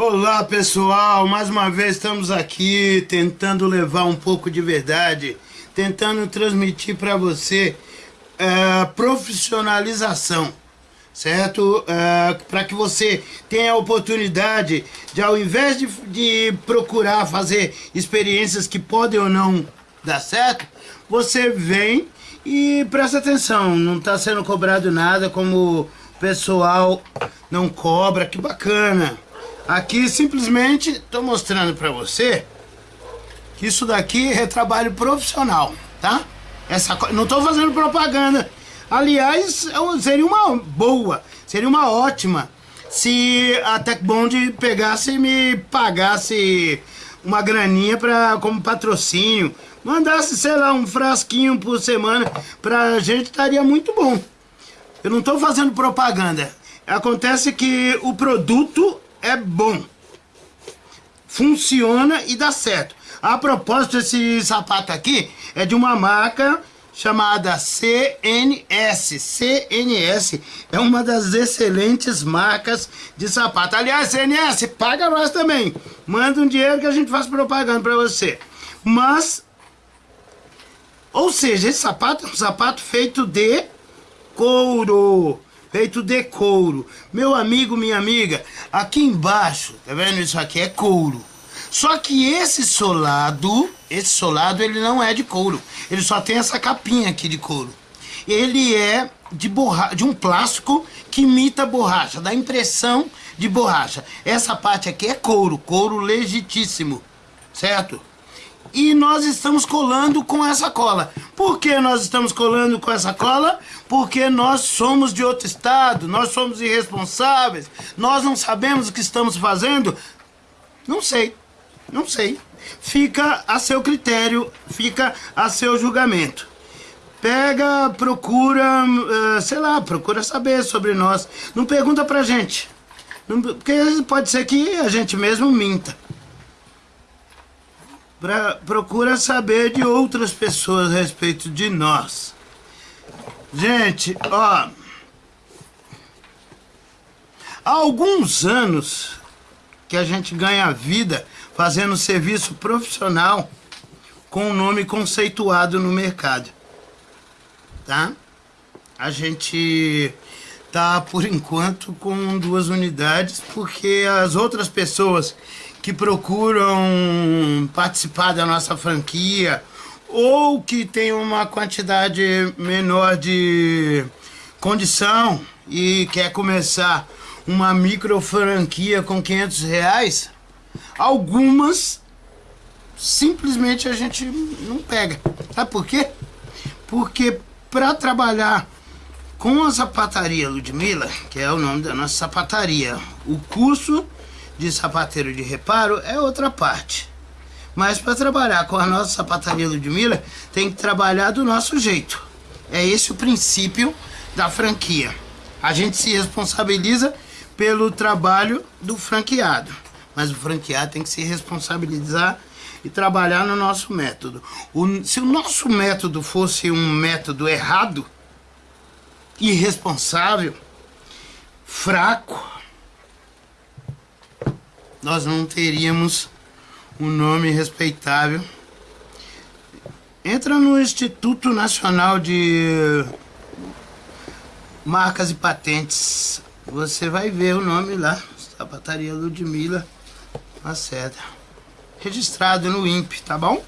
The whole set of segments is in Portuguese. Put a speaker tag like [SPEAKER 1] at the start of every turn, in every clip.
[SPEAKER 1] Olá pessoal, mais uma vez estamos aqui tentando levar um pouco de verdade, tentando transmitir para você é, profissionalização, certo? É, para que você tenha a oportunidade de ao invés de, de procurar fazer experiências que podem ou não dar certo, você vem e presta atenção, não está sendo cobrado nada como o pessoal não cobra, que bacana. Aqui simplesmente estou mostrando para você que isso daqui é trabalho profissional, tá? Essa, não estou fazendo propaganda. Aliás, seria uma boa, seria uma ótima se a Techbond pegasse e me pagasse uma graninha pra, como patrocínio. Mandasse, sei lá, um frasquinho por semana pra gente, estaria muito bom. Eu não estou fazendo propaganda. Acontece que o produto é bom. Funciona e dá certo. A propósito, esse sapato aqui é de uma marca chamada CNS. CNS é uma das excelentes marcas de sapato. Aliás, CNS, paga nós também. Manda um dinheiro que a gente faz propaganda para você. Mas, ou seja, esse sapato é um sapato feito de couro feito de couro. Meu amigo, minha amiga, aqui embaixo, tá vendo? Isso aqui é couro. Só que esse solado, esse solado, ele não é de couro. Ele só tem essa capinha aqui de couro. Ele é de, borra de um plástico que imita borracha, dá impressão de borracha. Essa parte aqui é couro, couro legitíssimo, certo? E nós estamos colando com essa cola. Por que nós estamos colando com essa cola? Porque nós somos de outro estado, nós somos irresponsáveis, nós não sabemos o que estamos fazendo. Não sei, não sei. Fica a seu critério, fica a seu julgamento. Pega, procura, uh, sei lá, procura saber sobre nós. Não pergunta pra gente. Porque pode ser que a gente mesmo minta pra, procura saber de outras pessoas a respeito de nós. Gente, ó... Há alguns anos que a gente ganha vida fazendo serviço profissional com um nome conceituado no mercado. Tá? A gente tá, por enquanto, com duas unidades, porque as outras pessoas que procuram participar da nossa franquia ou que tem uma quantidade menor de condição e quer começar uma micro franquia com 500 reais, algumas simplesmente a gente não pega. Sabe por quê? Porque para trabalhar com a sapataria Ludmilla, que é o nome da nossa sapataria, o curso de sapateiro de reparo é outra parte. Mas para trabalhar com a nossa sapataria Ludmilla, tem que trabalhar do nosso jeito. É esse o princípio da franquia. A gente se responsabiliza pelo trabalho do franqueado. Mas o franqueado tem que se responsabilizar e trabalhar no nosso método. O, se o nosso método fosse um método errado, irresponsável, fraco, nós não teríamos um nome respeitável. Entra no Instituto Nacional de Marcas e Patentes. Você vai ver o nome lá. Sapataria Ludmilla Lacerda. Registrado no INPE, tá bom?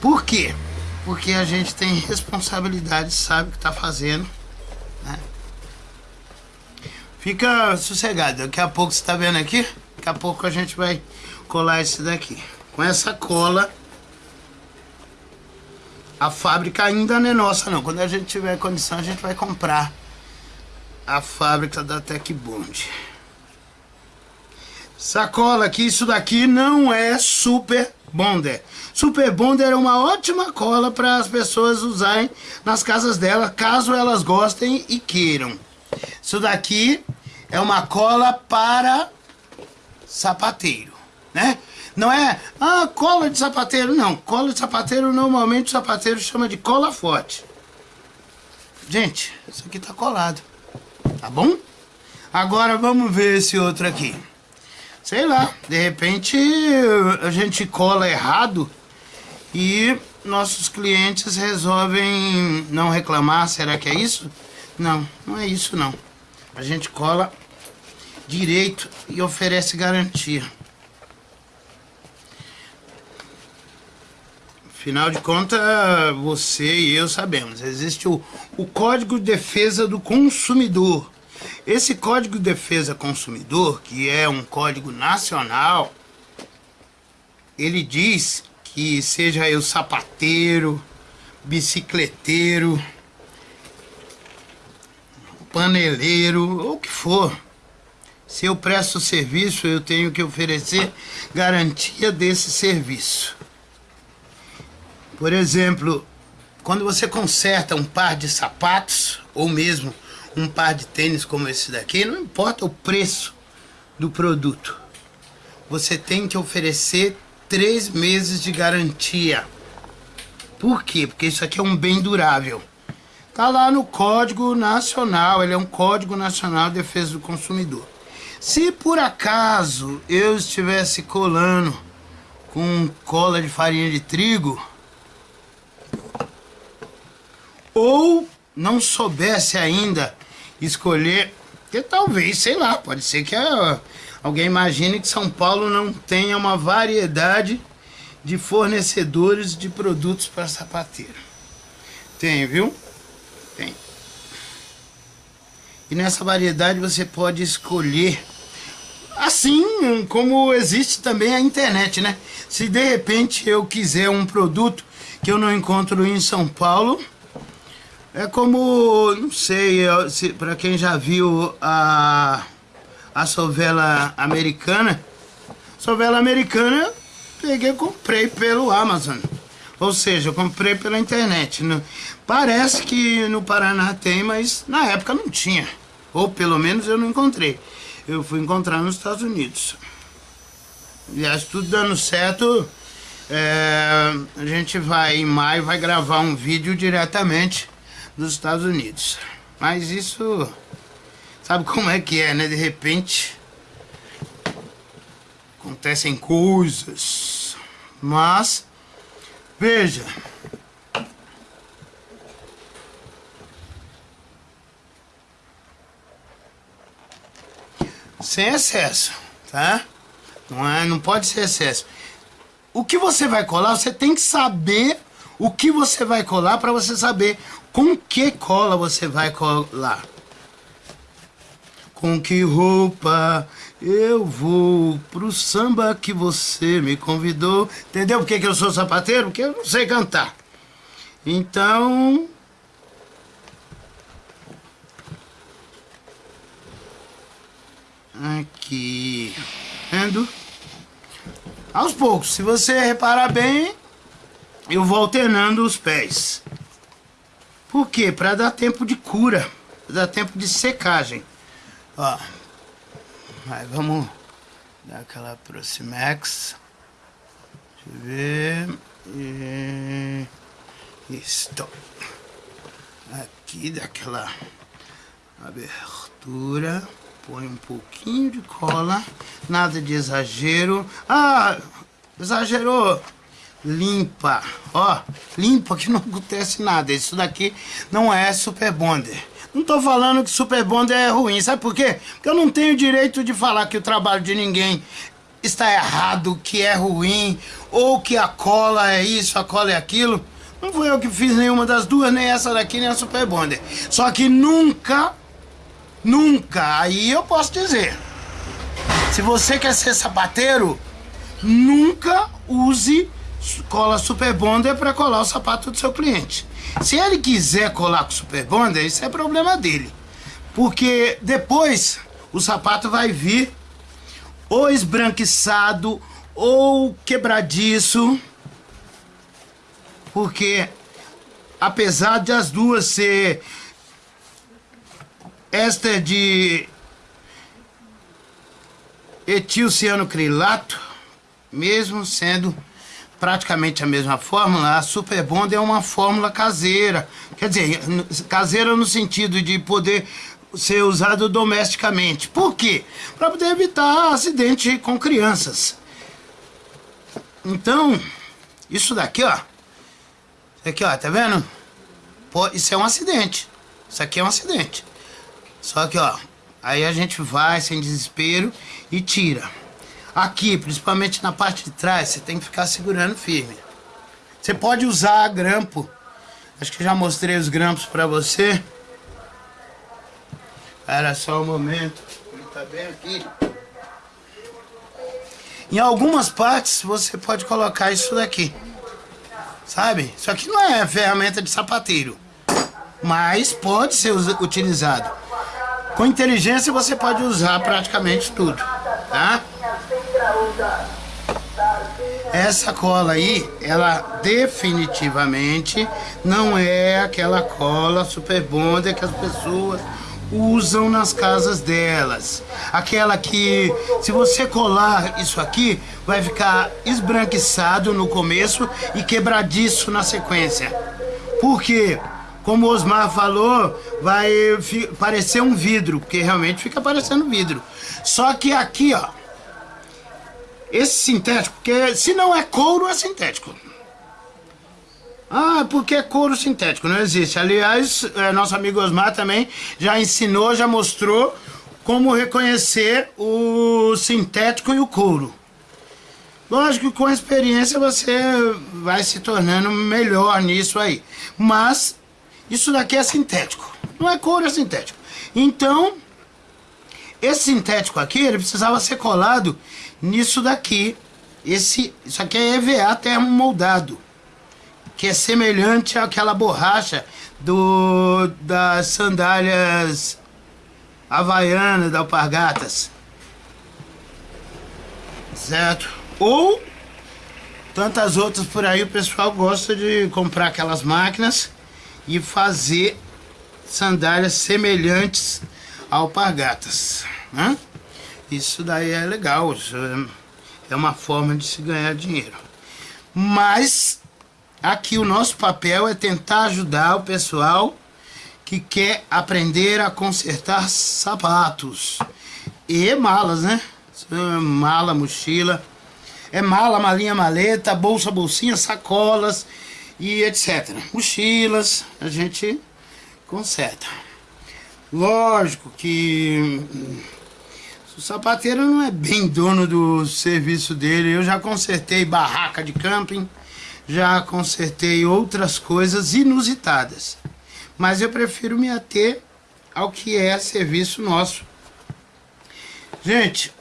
[SPEAKER 1] Por quê? Porque a gente tem responsabilidade, sabe o que tá fazendo. Né? Fica sossegado, daqui a pouco você tá vendo aqui? Daqui a pouco a gente vai colar esse daqui. Com essa cola, a fábrica ainda não é nossa não. Quando a gente tiver condição, a gente vai comprar a fábrica da Tecbond. Sacola aqui, isso daqui não é Super Bonder. Super Bonder é uma ótima cola para as pessoas usarem nas casas dela, caso elas gostem e queiram. Isso daqui é uma cola para sapateiro, né? Não é, ah, cola de sapateiro, não. Cola de sapateiro, normalmente o sapateiro chama de cola forte. Gente, isso aqui tá colado, tá bom? Agora vamos ver esse outro aqui. Sei lá, de repente a gente cola errado e nossos clientes resolvem não reclamar. Será que é isso? Não, não é isso não. A gente cola direito e oferece garantia. Afinal de contas, você e eu sabemos, existe o, o Código de Defesa do Consumidor. Esse Código de Defesa Consumidor, que é um código nacional, ele diz que seja eu sapateiro, bicicleteiro, paneleiro, ou o que for, se eu presto serviço, eu tenho que oferecer garantia desse serviço. Por exemplo, quando você conserta um par de sapatos, ou mesmo um par de tênis como esse daqui, não importa o preço do produto, você tem que oferecer três meses de garantia. Por quê? Porque isso aqui é um bem durável. Tá lá no Código Nacional, ele é um Código Nacional de Defesa do Consumidor. Se por acaso eu estivesse colando com cola de farinha de trigo, ou não soubesse ainda escolher, que talvez, sei lá, pode ser que a, alguém imagine que São Paulo não tenha uma variedade de fornecedores de produtos para sapateiro. Tem, viu? Tem. E nessa variedade você pode escolher assim como existe também a internet, né? Se de repente eu quiser um produto que eu não encontro em São Paulo, é como, não sei, se, para quem já viu a, a sovela americana, sovela americana peguei comprei pelo Amazon. Ou seja, eu comprei pela internet. Parece que no Paraná tem, mas na época não tinha. Ou pelo menos eu não encontrei. Eu fui encontrar nos Estados Unidos. Aliás, tudo dando certo, é, a gente vai em maio, vai gravar um vídeo diretamente dos Estados Unidos. Mas isso, sabe como é que é, né? De repente, acontecem coisas. Mas, veja. Sem excesso, tá? Não, é, não pode ser excesso. O que você vai colar, você tem que saber o que você vai colar para você saber com que cola você vai colar. Com que roupa eu vou pro samba que você me convidou. Entendeu por que, que eu sou sapateiro? Porque eu não sei cantar. Então... Aqui... Vendo? Aos poucos, se você reparar bem, eu vou alternando os pés. Por quê? Para dar tempo de cura, dar tempo de secagem. Ó, aí vamos dar aquela Proximex. Deixa eu ver. E... Isto. Aqui daquela abertura. Põe um pouquinho de cola. Nada de exagero. Ah, exagerou limpa, ó, limpa que não acontece nada. Isso daqui não é Super Bonder. Não tô falando que Super Bonder é ruim, sabe por quê? Porque eu não tenho direito de falar que o trabalho de ninguém está errado, que é ruim, ou que a cola é isso, a cola é aquilo. Não fui eu que fiz nenhuma das duas, nem essa daqui, nem a Super Bonder. Só que nunca, nunca, aí eu posso dizer, se você quer ser sapateiro, nunca use cola Super Bonder para colar o sapato do seu cliente. Se ele quiser colar com Super Bonder, isso é problema dele. Porque depois o sapato vai vir ou esbranquiçado ou quebradiço. Porque apesar de as duas ser esta de etilcianocrilato, mesmo sendo praticamente a mesma fórmula, a Super Bond é uma fórmula caseira. Quer dizer, caseira no sentido de poder ser usado domesticamente. Por quê? Para poder evitar acidente com crianças. Então, isso daqui, ó. Aqui, ó, tá vendo? Pô, isso é um acidente. Isso aqui é um acidente. Só que, ó, aí a gente vai sem desespero e tira. Aqui, principalmente na parte de trás, você tem que ficar segurando firme. Você pode usar grampo. Acho que já mostrei os grampos pra você. Era só um momento. Ele tá bem aqui. Em algumas partes você pode colocar isso daqui. Sabe? Isso aqui não é ferramenta de sapateiro. Mas pode ser utilizado. Com inteligência você pode usar praticamente tudo. Tá? Essa cola aí, ela definitivamente não é aquela cola super bonda que as pessoas usam nas casas delas. Aquela que, se você colar isso aqui, vai ficar esbranquiçado no começo e quebradiço na sequência. Por quê? Como o Osmar falou, vai parecer um vidro, porque realmente fica parecendo vidro. Só que aqui, ó, esse sintético, porque se não é couro, é sintético. Ah, porque é couro sintético, não existe. Aliás, é, nosso amigo Osmar também já ensinou, já mostrou como reconhecer o sintético e o couro. Lógico que com a experiência você vai se tornando melhor nisso aí. Mas isso daqui é sintético. Não é couro, é sintético. Então, esse sintético aqui, ele precisava ser colado nisso daqui. Esse, isso aqui é EVA termomoldado que é semelhante àquela borracha do, das sandálias havaianas da Alpargatas. Certo? Ou tantas outras por aí, o pessoal gosta de comprar aquelas máquinas e fazer sandálias semelhantes alpargatas. Né? Isso daí é legal, isso é uma forma de se ganhar dinheiro. Mas Aqui o nosso papel é tentar ajudar o pessoal que quer aprender a consertar sapatos e malas, né? Mala, mochila, é mala, malinha, maleta, bolsa, bolsinha, sacolas e etc. Mochilas, a gente conserta. Lógico que o sapateiro não é bem dono do serviço dele. Eu já consertei barraca de camping, já consertei outras coisas inusitadas. Mas eu prefiro me ater ao que é serviço nosso. Gente,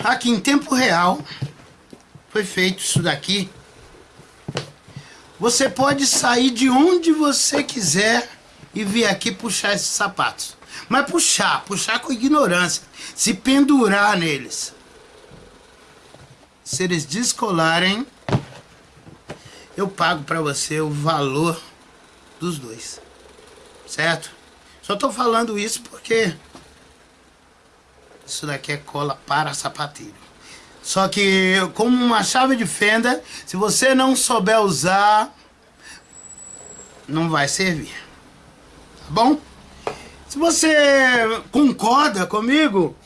[SPEAKER 1] aqui em tempo real foi feito isso daqui. Você pode sair de onde você quiser e vir aqui puxar esses sapatos. Mas puxar, puxar com ignorância. Se pendurar neles se eles descolarem, eu pago para você o valor dos dois. Certo? Só tô falando isso porque isso daqui é cola para sapateiro. Só que como uma chave de fenda, se você não souber usar, não vai servir. Bom? Se você concorda comigo,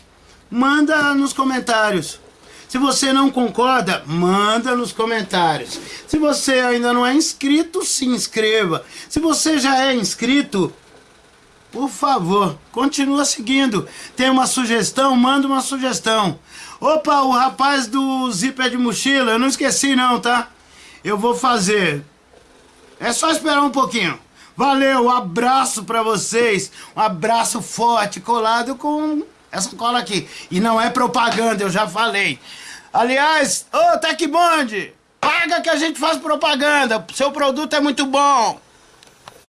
[SPEAKER 1] manda nos comentários. Se você não concorda, manda nos comentários. Se você ainda não é inscrito, se inscreva. Se você já é inscrito, por favor, continua seguindo. Tem uma sugestão? Manda uma sugestão. Opa, o rapaz do zíper de mochila, eu não esqueci não, tá? Eu vou fazer. É só esperar um pouquinho. Valeu, um abraço pra vocês. Um abraço forte, colado com essa cola aqui. E não é propaganda, eu já falei. Aliás, ô Tecbond, paga que a gente faz propaganda. Seu produto é muito bom.